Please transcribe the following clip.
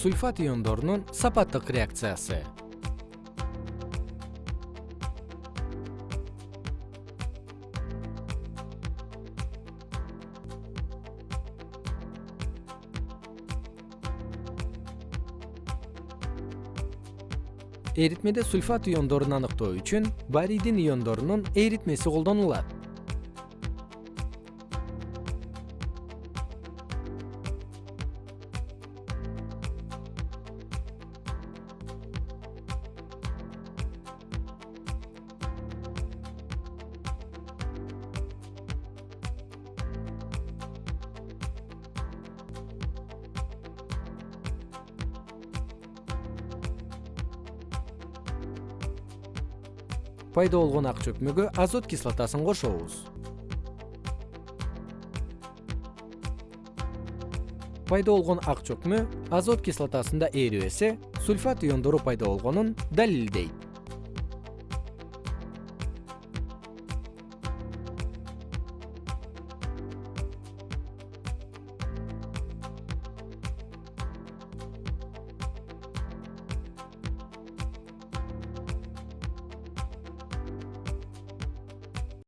сульфат иондорунун сапаттык реакциясы. Эритмеде сульфат иондорун аныктоо үчүн барийдин иондорунун эритмеси колдонулат пайда болгон ак чөкмөгө азот кислотасын кошобуз. Пайда болгон ак чөкмө азот кислотасында эрибесе сульфат иондору пайда болгонун далилдейт